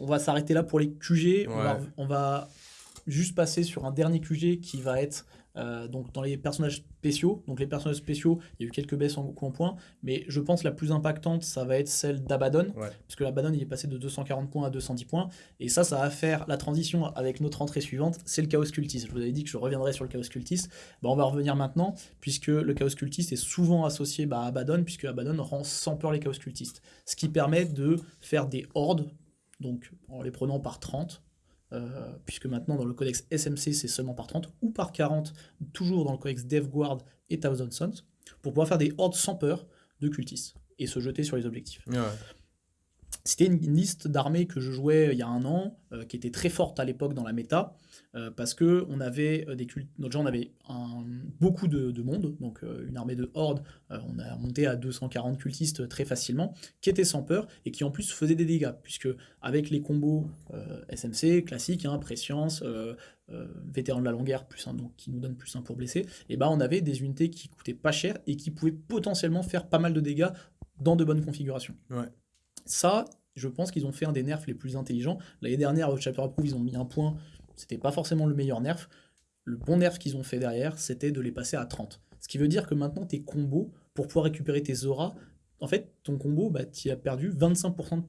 On va s'arrêter là pour les QG. On, va, Ouais. on va juste passer sur un dernier QG qui va être euh, donc dans les personnages spéciaux. Donc les personnages spéciaux, il y a eu quelques baisses en, en points, mais je pense la plus impactante, ça va être celle d'Abaddon, Ouais. parce que l'Abaddon il est passé de 240 points à 210 points, et ça, ça va faire la transition avec notre entrée suivante, c'est le Chaos Cultiste. Je vous avais dit que je reviendrai sur le Chaos Cultiste, bah, on va revenir maintenant, puisque le Chaos Cultiste est souvent associé bah, à Abaddon, puisque Abaddon rend sans peur les Chaos Cultistes, ce qui permet de faire des hordes, donc en les prenant par 30, euh, puisque maintenant dans le codex SMC c'est seulement par 30 ou par 40, toujours dans le codex DevGuard et Thousand Sons, pour pouvoir faire des hordes sans peur de cultistes et se jeter sur les objectifs. Ouais. C'était une une liste d'armées que je jouais il y a un an, euh, qui était très forte à l'époque dans la méta, euh, parce que on avait euh, des cultes, notre genre avait un- beaucoup de, de monde, donc euh, une armée de hordes, on a monté à 240 cultistes très facilement, qui étaient sans peur et qui en plus faisaient des dégâts, puisque avec les combos SMC classiques, hein, préscience, vétéran de la longue guerre, plus un, donc qui nous donne plus un pour blesser, et ben on avait des unités qui coûtaient pas cher et qui pouvaient potentiellement faire pas mal de dégâts dans de bonnes configurations. Ouais. Ça, je pense qu'ils ont fait un des nerfs les plus intelligents. L'année dernière, au Chapter Approve, ils ont mis un point. C'était pas forcément le meilleur nerf. Le bon nerf qu'ils ont fait derrière, c'était de les passer à 30. Ce qui veut dire que maintenant, tes combos, pour pouvoir récupérer tes auras, en fait, ton combo, bah, tu as perdu 25%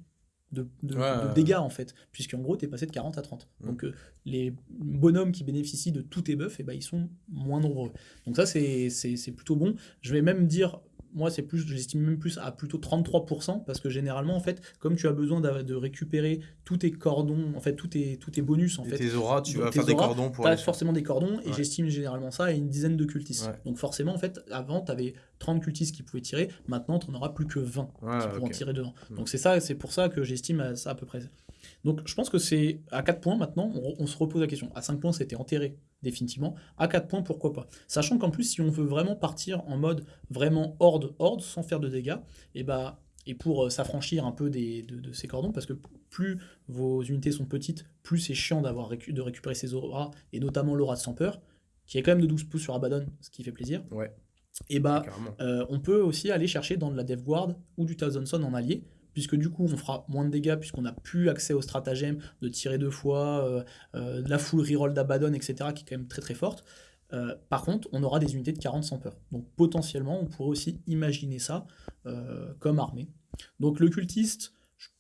de, de- Ouais, de ouais. dégâts, en fait. Puisqu'en gros, tu es passé de 40 à 30. Mm. Donc, euh, les bonhommes qui bénéficient de tous tes buffs, eh ben, ils sont moins nombreux. Donc ça, c'est plutôt bon. Je vais même dire, moi, c'est plus, j'estime même plus à plutôt 33%, parce que généralement, en fait, comme tu as besoin de récupérer tous tes cordons, en fait, tous tes, tous tes bonus, en Et fait, tes auras, tu vas faire des cordons pour sur- forcément des cordons, et Ouais. j'estime généralement ça à une dizaine de cultistes. Ouais. Donc forcément, en fait, avant, tu avais 30 cultistes qui pouvaient tirer, maintenant, tu n'en auras plus que 20 Ouais, qui pourront tirer devant. Mm. Donc c'est ça, c'est pour ça que j'estime à ça à peu près. Donc je pense que c'est à 4 points maintenant, on, on se repose la question. À 5 points, c'était enterré définitivement. À 4 points, pourquoi pas? Sachant qu'en plus, si on veut vraiment partir en mode vraiment horde, horde, sans faire de dégâts, et bah et pour euh, s'affranchir un peu des, de, de ces cordons, parce que plus vos unités sont petites, plus c'est chiant d'avoir récu- de récupérer ces auras, et notamment l'aura de sans peur, qui est quand même de 12 pouces sur Abaddon, ce qui fait plaisir. Ouais. Et bah Carrément. euh, on peut aussi aller chercher dans de la DevGuard ou du Thousand Son en allié, puisque du coup on fera moins de dégâts, puisqu'on n'a plus accès au stratagème de tirer deux fois, euh, euh, de la full reroll d'Abaddon, etc., qui est quand même très très forte. Euh, par contre, on aura des unités de 40 sans peur. Donc potentiellement, on pourrait aussi imaginer ça euh, comme armée. Donc le cultiste,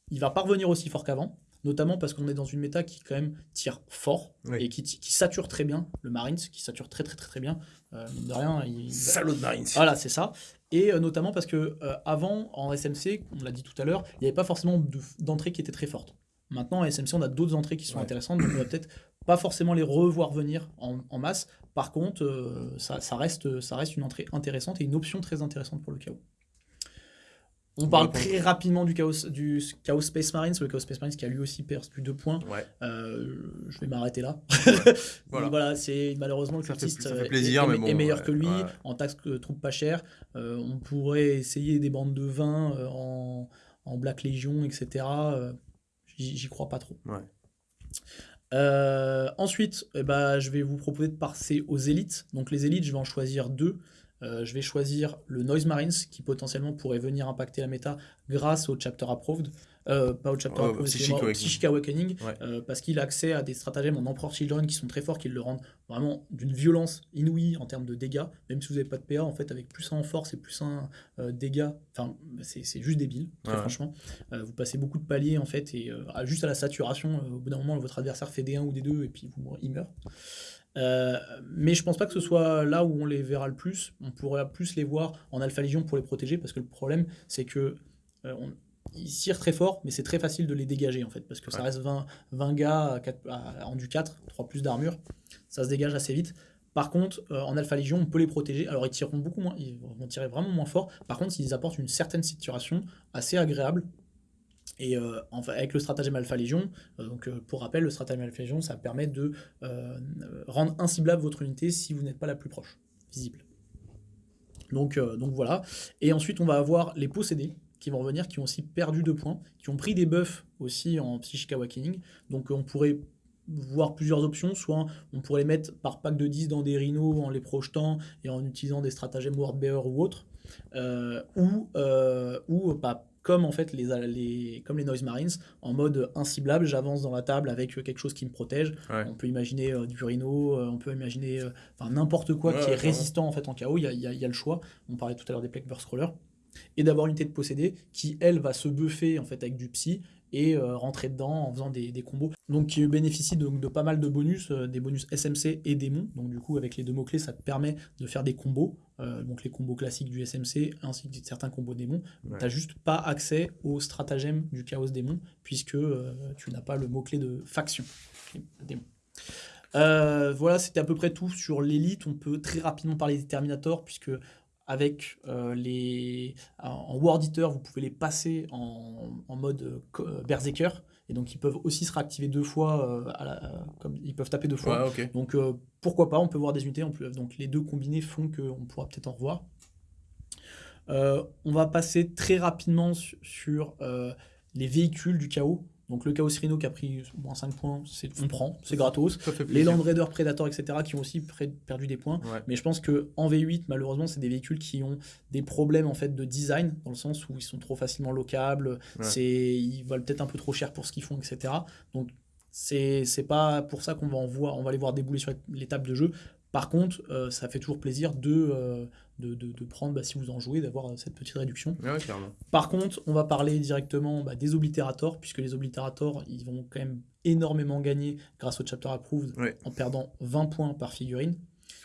il va pas revenir aussi fort qu'avant, notamment parce qu'on est dans une méta qui quand même tire fort Oui. et qui, qui sature très bien, le Marines, qui sature très très très très bien. Euh, de rien, il, Salaud de Marines. voilà, c'est ça. Et euh, notamment parce que euh, avant, en SMC, on l'a dit tout à l'heure, il n'y avait pas forcément de- d'entrées qui étaient très fortes. Maintenant, en SMC, on a d'autres entrées qui sont Ouais. intéressantes, donc on va peut-être pas forcément les revoir venir en, en masse. Par contre, ça, ça reste, ça reste une entrée intéressante et une option très intéressante pour le chaos. On parle très rapidement du chaos, du chaos Space Marines, le Chaos Space Marines qui a lui aussi perdu deux points. Ouais. Euh, je vais m'arrêter là. [LAUGHS] Voilà. voilà, c'est malheureusement le fait- cultiste ça fait euh, plaisir, est, mais est- bon, est meilleur ouais, que lui en taxe que troupe pas cher. Euh, on pourrait essayer des bandes de vin euh, en, en Black Legion, etc. Euh, J'y crois pas trop. Euh, ensuite, eh ben, je vais vous proposer de passer aux élites. Donc les élites, je vais en choisir deux. Euh, je vais choisir le Noise Marines qui potentiellement pourrait venir impacter la méta grâce au Chapter Approved. Euh, pas au Chapter Approved, Psychic Awakening. Psychic Awakening, Ouais. euh, parce qu'il a accès à des stratagèmes en Emperor Children qui sont très forts, qui le rendent vraiment d'une violence inouïe en termes de dégâts. Même si vous n'avez pas de PA, en fait, avec plus 1 en force et plus 1 euh, dégâts, enfin, c'est juste débile, très Ouais. franchement. Vous passez beaucoup de paliers, en fait, et juste à la saturation, au bout d'un moment, votre adversaire fait des 1 ou des 2 et puis vous, il meurt. Euh, mais je pense pas que ce soit là où on les verra le plus. On pourrait plus les voir en Alpha Légion pour les protéger, parce que le problème, c'est que euh, on- ils tirent très fort, mais c'est très facile de les dégager en fait, parce que ça reste 20, 20 gars à quatre- à- en du 4, 3 plus d'armure, ça se dégage assez vite. Par contre, euh, en Alpha Légion, on peut les protéger. Alors, ils tireront beaucoup moins, ils vont tirer vraiment moins fort. Par contre, ils apportent une certaine situation assez agréable. Et euh, enfin, avec le stratagème Alpha Légion, euh, donc euh, pour rappel, le stratagème Alpha Légion, ça permet de rendre inciblable votre unité si vous n'êtes pas la plus proche, visible. Donc, donc voilà. Et ensuite, on va avoir les possédés qui vont revenir, qui ont aussi perdu deux points, qui ont pris des buffs aussi en Psychic Awakening. Donc on pourrait voir plusieurs options, soit on pourrait les mettre par pack de 10 dans des rhinos en les projetant et en utilisant des stratagèmes Wordbearer ou autres, ou, ou pas comme en fait les, les, comme les Noise Marines, en mode inciblable, j'avance dans la table avec quelque chose qui me protège. On peut imaginer du Rhino, on peut imaginer n'importe quoi qui est résistant en fait en chaos, il y a, y a, le choix. On parlait tout à l'heure des Plague Burst Crawlers et d'avoir une unité de possédé qui, elle, va se buffer en fait avec du psy et euh, rentrer dedans en faisant des, combos. Donc qui bénéficie de, de, pas mal de bonus, euh, des bonus SMC et démons. Donc du coup avec les deux mots-clés ça te permet de faire des combos, euh, donc les combos classiques du SMC ainsi que certains combos démons. Tu n'as juste pas accès au stratagème du chaos démon puisque tu n'as pas le mot-clé de faction. Démon. voilà, c'était à peu près tout sur l'élite. On peut très rapidement parler des Terminators, puisque avec euh, les en Word vous pouvez les passer en, mode euh, Berserker et donc ils peuvent aussi se réactiver deux fois euh, comme ils peuvent taper deux fois. Donc pourquoi pas, on peut voir des unités, donc les deux combinés font qu'on pourra peut-être en revoir. on va passer très rapidement sur les véhicules du chaos. Donc le Chaos Rhino qui a pris moins 5 points, on prend, c'est gratos. Les Land Raiders Predator, etc., qui ont aussi perdu des points. Mais je pense que en V8, malheureusement, c'est des véhicules qui ont des problèmes en fait de design, dans le sens où ils sont trop facilement locables, c'est ils valent peut-être un peu trop cher pour ce qu'ils font, etc. Donc c'est pas pour ça qu'on va en voir, on va les voir débouler sur les tables de jeu. Par contre, euh, ça fait toujours plaisir de, euh, de, prendre, bah, si vous en jouez, d'avoir euh, cette petite réduction. Par contre, on va parler directement bah, des oblitérators, puisque les oblitérators, ils vont quand même énormément gagner grâce au chapter approved en perdant 20 points par figurine.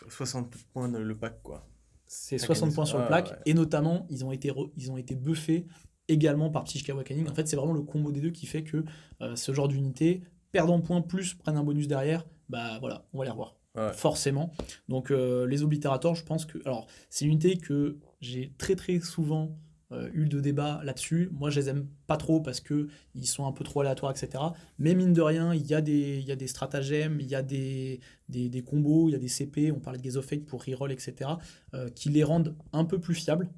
60 points le pack, quoi. C'est 60 points sur le pack, et notamment, ils ont été, ils ont été buffés également par Psychic Awakening. En fait, c'est vraiment le combo des deux qui fait que ce genre d'unité, perdant points plus, prennent un bonus derrière, bah voilà, on va les revoir forcément. Donc euh, les oblitérators, je pense que... Alors, c'est une unité que j'ai très très souvent euh, eu de débat là-dessus. Moi, je les aime pas trop parce que ils sont un peu trop aléatoires, etc. Mais mine de rien, il y a des, y a des stratagèmes, il y a des, des, des, combos, il y a des CP, on parlait de Gaze of Fate pour reroll, etc., euh, qui les rendent un peu plus fiables.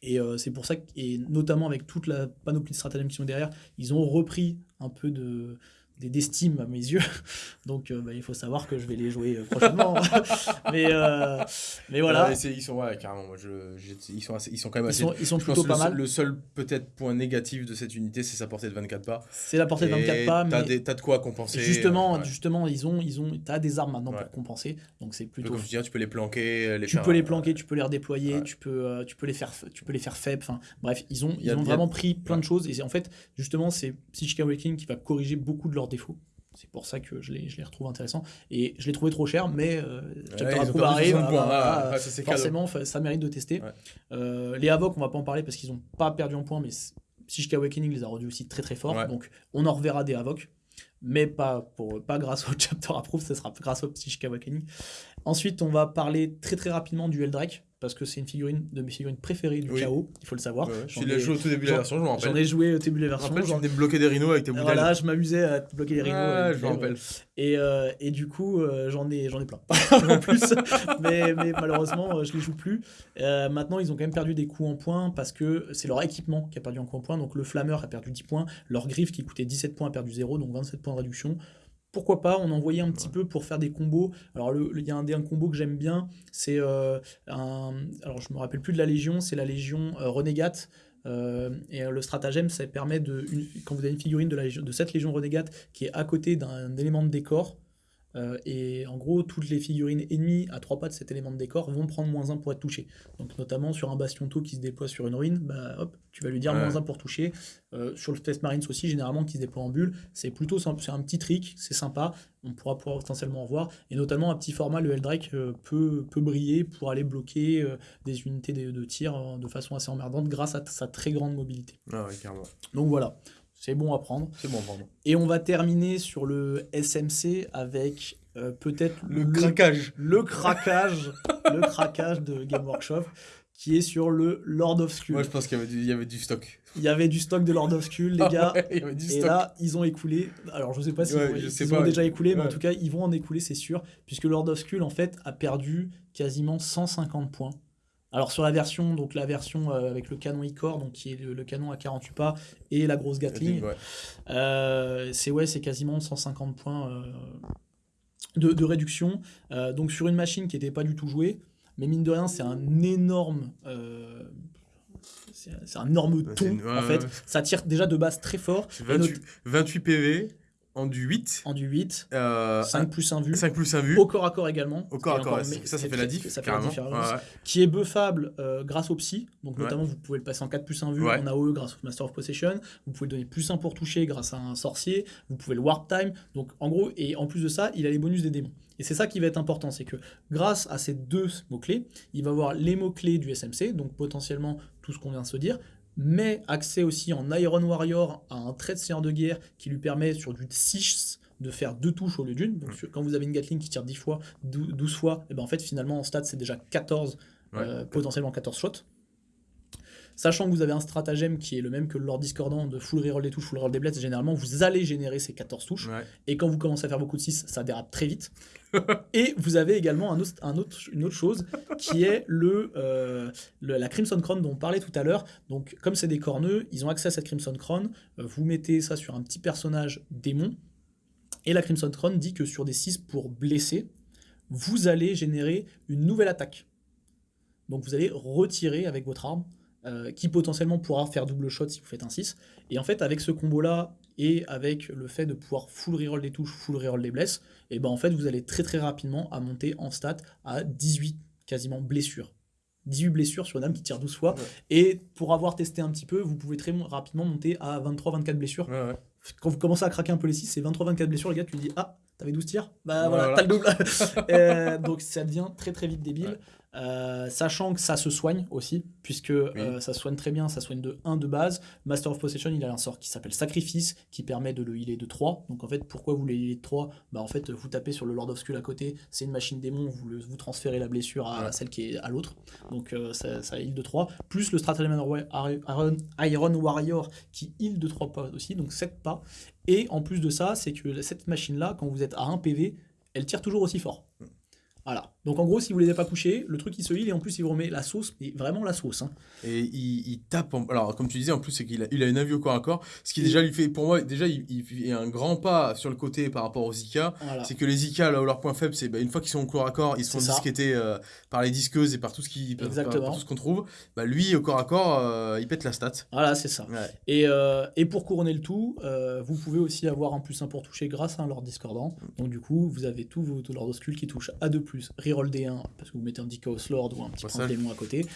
Et c'est pour ça, que, et notamment avec toute la panoplie de stratagèmes qui sont derrière, ils ont repris un peu de, d'estime à mes yeux. [LAUGHS] Donc euh, bah, il faut savoir que je vais les jouer euh, prochainement. [LAUGHS] mais, euh, mais voilà. ils sont ouais, carrément. Moi, je, ils, sont ils sont quand même assez. Ils sont, plutôt pas le, mal. Le seul peut-être point négatif de cette unité, c'est sa portée de 24 pas. C'est la portée de 24 pas. mais T'as de quoi compenser. Justement, justement ils ont, ils ont, as des armes maintenant pour compenser. Donc c'est plutôt. Comme je dis, tu peux les planquer. Les tu peux les planquer, tu peux les redéployer, tu, peux, tu, peux les faire, tu peux les faire faibles. Enfin, bref, ils ont, ils ont vraiment pris plein de choses. Et en fait, justement, c'est Psychic Awakening qui va corriger beaucoup de leurs défauts. C'est pour ça que je les, je les retrouve intéressants. Et je les trouvais trop cher, mais euh, arrive, ah, bah, forcément, ça mérite de tester. Euh, les Avoc, on va pas en parler parce qu'ils n'ont pas perdu en points, mais Psychic Awakening les a rendus aussi très très forts. Donc on en reverra des Avoc, mais pas, pour, pas grâce au [LAUGHS] Chapter Approve, ce sera grâce au Psychic Awakening. Ensuite, on va parler très très rapidement du Eldrake parce que c'est une figurine de mes figurines préférées du chaos, il faut le savoir. tu l'as joué au tout début de la version, je m'en rappelle. J'en ai joué au début de la version. En fait, débloqué des rhinos avec tes bouteilles. Voilà, je m'amusais à bloquer des rhinos. Ah, je m'en rappelle. Et, euh, et, du coup, euh, j'en ai, ai plein [LAUGHS] en plus. mais, mais, malheureusement, euh, je les joue plus. maintenant, ils ont quand même perdu des coups en points parce que c'est leur équipement qui a perdu en coups en points. Donc le flammeur a perdu 10 points. Leur griffe qui coûtait 17 points a perdu 0, donc 27 points de réduction pourquoi pas, on envoyait un petit peu pour faire des combos. Alors, il y a un, un combo que j'aime bien, c'est euh, un. Alors, je me rappelle plus de la Légion, c'est la Légion euh, Renégate. Euh, et le stratagème, ça permet de. quand vous avez une figurine de, la, de cette Légion Renégate qui est à côté d'un élément de décor, euh, et en gros, toutes les figurines ennemies à trois pas de cet élément de décor vont prendre moins 1 pour être touchées. Donc notamment sur un bastion taux qui se déploie sur une ruine, bah hop, tu vas lui dire moins 1 pour toucher. Euh, sur le test Marines aussi, généralement, qui se déploie en bulle, c'est plutôt simple, c'est un petit trick, c'est sympa, on pourra pouvoir potentiellement en voir. Et notamment, un petit format, le Eldrake euh, peut, peut briller pour aller bloquer des unités de, tir de façon assez emmerdante grâce à sa très grande mobilité. Ah Donc voilà, c'est bon à prendre. C'est bon à prendre. Et on va terminer sur le SMC avec euh, peut-être le, craquage. Le craquage, [LAUGHS] le craquage de Game Workshop qui est sur le Lord of Skull. Moi, je pense qu'il y, avait du stock. Il y avait du stock de Lord of Skull, les [LAUGHS] ah gars. et là, ils ont écoulé. Alors, je ne sais pas si ils ont déjà écoulé, mais en tout cas, ils vont en écouler, c'est sûr, puisque Lord of Skull, en fait, a perdu quasiment 150 points alors sur la version, donc la version euh, avec le canon Icor, donc qui est le, canon à 48 pas, et la grosse Gatling, euh, c'est ouais, c'est quasiment 150 points euh, de, réduction. donc sur une machine qui n'était pas du tout jouée, mais mine de rien, c'est un énorme c'est un énorme ton ouais, en fait. ouais. Ça tire déjà de base très fort. Et 28, 28 PV en du 8. En du 8, Euh, 5 plus 1 vue. 5 plus 1 vue. Au corps à corps également. Au corps à corps, ça, ça fait la diff, ça fait la différence. Ouais. Qui est buffable euh, grâce au psy. Donc Ouais. notamment, vous pouvez le passer en 4 plus 1 vue Ouais. en AOE grâce au Master of Possession. Vous pouvez donner plus 1 pour toucher grâce à un sorcier. Vous pouvez le Warp Time. Donc en gros, et en plus de ça, il a les bonus des démons. Et c'est ça qui va être important, c'est que grâce à ces deux mots-clés, il va avoir les mots-clés du SMC, donc potentiellement tout ce qu'on vient de se dire, mais accès aussi en Iron Warrior à un trait de seigneur de guerre qui lui permet sur du 6 de faire deux touches au lieu d'une. Donc sur- quand vous avez une Gatling qui tire 10 fois, 12 12 fois, et ben en fait finalement en stats c'est déjà 14, Ouais. euh, potentiellement 14 shots. Sachant que vous avez un stratagème qui est le même que le Lord Discordant de full reroll des touches, full reroll des bleds, généralement vous allez générer ces 14 touches. Ouais. Et quand vous commencez à faire beaucoup de 6, ça dérape très vite. [LAUGHS] et vous avez également un autre, un autre, une autre chose qui est le, euh, le- la Crimson Crown dont on parlait tout à l'heure. Donc, comme c'est des corneux, ils ont accès à cette Crimson Crown. Euh, vous mettez ça sur un petit personnage démon. Et la Crimson Crown dit que sur des 6 pour blesser, vous allez générer une nouvelle attaque. Donc, vous allez retirer avec votre arme. Euh, qui potentiellement pourra faire double shot si vous faites un 6. Et en fait, avec ce combo-là, et avec le fait de pouvoir full reroll des touches, full reroll des blesses, et ben en fait, vous allez très très rapidement à monter en stat à 18 quasiment blessures. 18 blessures sur une âme qui tire 12 fois. Ouais. Et pour avoir testé un petit peu, vous pouvez très rapidement monter à 23-24 blessures. Ouais, ouais. Quand vous commencez à craquer un peu les 6, c'est 23-24 blessures, le gars, tu lui dis Ah, t'avais 12 tirs? Bah Voilà. voilà, t'as le double. [LAUGHS] Euh, donc ça devient très très vite débile. Euh, sachant que ça se soigne aussi, puisque euh, ça se soigne très bien, ça soigne de 1 de base. Master of Possession, il a un sort qui s'appelle Sacrifice, qui permet de le healer de 3. Donc en fait, pourquoi vous le healer de 3 Bah en fait, vous tapez sur le Lord of Skull à côté, c'est une machine démon, vous, le- vous transférez la blessure à Ouais. celle qui est à l'autre. Donc euh, ça, ça heal de 3. Plus le Stratagem Iron, Iron Warrior qui heal de 3 pas aussi, donc 7 pas. Et en plus de ça, c'est que cette machine-là, quand vous êtes à 1 PV, elle tire toujours aussi fort. Voilà. Donc en gros, si vous ne les avez pas couchés, le truc il se heal et en plus il vous remet la sauce, mais vraiment la sauce. hein. Et il, il tape. en- Alors, comme tu disais, en plus, c'est qu'il a, il a une avis au corps à corps. Ce qui déjà lui fait, pour moi, déjà, il, il fait un grand pas sur le côté par rapport aux Zika. Voilà. C'est que les Zika, là où leur point faible, c'est bah, une fois qu'ils sont au corps à corps, ils ça. disqueter euh, par les disqueuses et par tout ce qui, par- par, Exactement. tout ce qu'on trouve. Bah, lui, au corps à corps, euh, il pète la stat. Voilà, c'est ça. Ouais. Et, euh, et pour couronner le tout, vous pouvez aussi avoir un plus 1 pour toucher grâce à un Lord Discordant. Donc du coup, vous avez tous vos Lord Skull qui touchent à 2+, reroll D1, parce que vous mettez un Chaos Lord ou un petit Passage. prince démon à côté.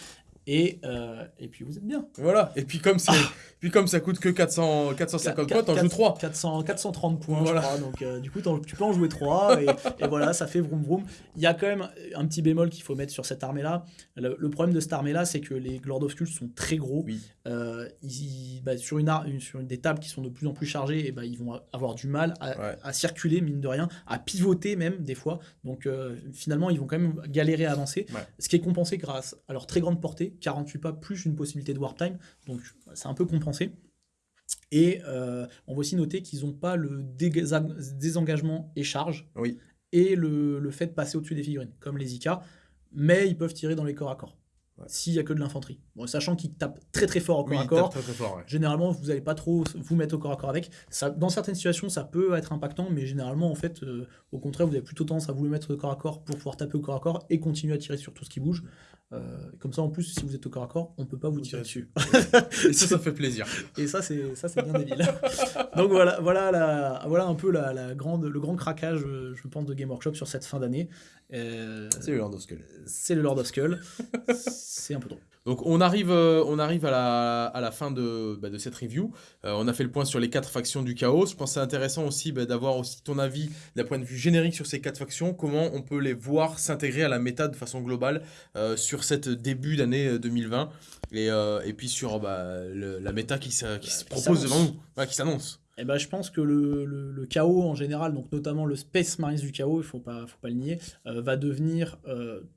Et, euh, et puis vous êtes bien. Voilà. Et puis comme c'est, puis comme ça coûte que 400, 450 points, t'en joues 3. 400, 430 points, Voilà. je crois. Donc, euh, du coup, tu peux en jouer 3. Et, et voilà, ça fait vroom vroom. Il y a quand même un petit bémol qu'il faut mettre sur cette armée-là. Le, le problème de cette armée-là, c'est que les Lord of Skull sont très gros. Oui. Euh, ils- bah, sur, une une- sur une- des tables qui sont de plus en plus chargées, et bah, ils vont avoir du mal à, Ouais. à circuler, mine de rien, à pivoter même, des fois. Donc, finalement, ils vont quand même galérer à avancer. Ouais. Ce qui est compensé grâce à leur très grande portée, 48 pas plus une possibilité de warp time. Donc, c'est un peu compensé. Et euh, on va aussi noter qu'ils n'ont pas le désengagement et charge Oui. et le, le fait de passer au-dessus des figurines, comme les IK, mais ils peuvent tirer dans les corps à corps. Ouais. S'il n'y a que de l'infanterie. Bon, sachant qu'ils tapent très très fort au corps Oui, à corps, tape très très fort. ouais. Généralement, vous n'allez pas trop vous mettre au corps à corps avec. Ça, dans certaines situations, ça peut être impactant, mais généralement, en fait, euh, au contraire, vous avez plutôt tendance à vous le mettre au corps à corps pour pouvoir taper au corps à corps et continuer à tirer sur tout ce qui bouge. Euh, comme ça, en plus, si vous êtes au corps à corps, on peut pas vous tirer dessus. [LAUGHS] Et ça, ça fait plaisir. Et ça, c'est ça, c'est bien débile. [LAUGHS] Donc voilà, voilà, la, voilà un peu la, la grande, le grand craquage, euh, je pense, de Game Workshop sur cette fin d'année. Euh, C'est le Lord of Skull. c'est le Lord of Skull. c'est un peu drôle. Donc on arrive, euh, on arrive à, la, à la fin de, bah, de cette review. Euh, on a fait le point sur les quatre factions du chaos. Je pense que c'est intéressant aussi bah, d'avoir aussi ton avis d'un point de vue générique sur ces quatre factions. Comment on peut les voir s'intégrer à la méta de façon globale euh, sur cette début d'année euh, 2020 et, et puis sur bah, le- la méta qui, se- qui se Qui propose devant nous, Ouais, qui s'annonce. Eh ben, je pense que le, le- le chaos en général, donc notamment le Space Marines du chaos, il faut pas, faut pas le nier, va devenir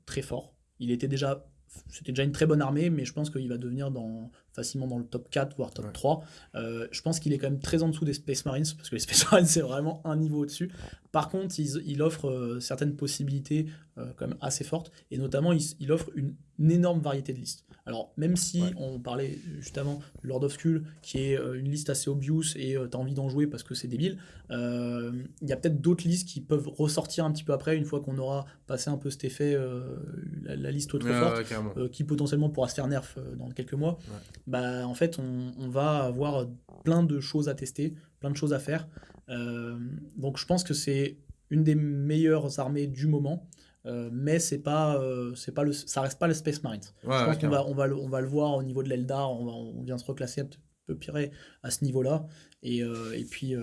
très fort. Il était déjà, c'était déjà une très bonne armée, mais je pense qu'il va devenir dans, facilement dans le top 4, voire top Ouais. 3. Euh, je pense qu'il est quand même très en dessous des Space Marines, parce que les [LAUGHS] Space Marines, c'est vraiment un niveau au-dessus. Par contre, il, il offre euh, certaines possibilités quand même assez fortes, et notamment, il, il offre une énorme variété de listes. Alors, même si on parlait juste avant de Lord of Skull, qui est euh, une liste assez obvious et tu as envie d'en jouer parce que c'est débile, il y a peut-être d'autres listes qui peuvent ressortir un petit peu après, une fois qu'on aura passé un peu cet effet, la, liste trop forte, qui potentiellement pourra se faire nerf dans quelques mois. Bah, en fait, on, on, va avoir plein de choses à tester, plein de choses à faire. donc, je pense que c'est une des meilleures armées du moment. Euh, mais c'est pas, euh, c'est pas le, ça reste pas le Space Marines. je pense qu'on va, on va, le, on va le voir au niveau de l'Eldar, on, on vient se reclasser un peu pire à ce niveau-là. Et, euh, et puis,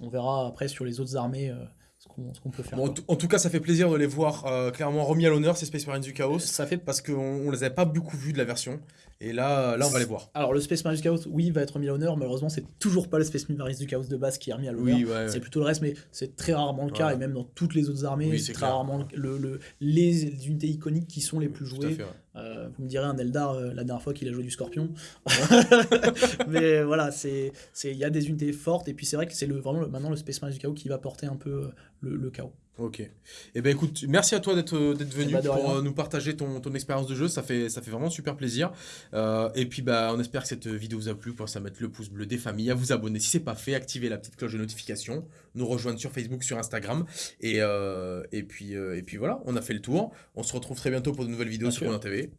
on verra après sur les autres armées ce qu'on peut faire. en, tout cas, ça fait plaisir de les voir clairement remis à l'honneur, ces Space Marines du Chaos. Ça fait... Parce qu'on on les avait pas beaucoup vus de la version. Et là, là, on va les voir. Alors, le Space Marines du Chaos, oui, va être remis à l'honneur. Malheureusement, c'est toujours pas le Space Marines du Chaos de base qui est remis à l'honneur. c'est plutôt le reste, mais c'est très rarement le cas. Et même dans toutes les autres armées, c'est très rarement le, les unités iconiques qui sont les plus jouées. Euh, vous me direz un Eldar euh, la dernière fois qu'il a joué du Scorpion. [LAUGHS] mais voilà, c'est il y a des unités fortes. Et puis, c'est vrai que c'est vraiment maintenant le Space Marines du Chaos qui va porter un peu euh, le, le chaos. Ok. Et eh ben écoute, merci à toi d'être venu eh ben, pour nous partager ton, ton expérience de jeu. Ça fait, ça fait vraiment super plaisir. Euh, et puis bah, on espère que cette vidéo vous a plu. Pensez à mettre le pouce bleu des familles, à vous abonner si c'est pas fait, activer la petite cloche de notification, nous rejoindre sur Facebook, sur Instagram. Et, euh, et, puis, euh, et puis voilà, on a fait le tour. On se retrouve très bientôt pour de nouvelles vidéos sur Ronin TV.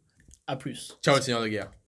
A plus. Ciao le Seigneur de Guerre.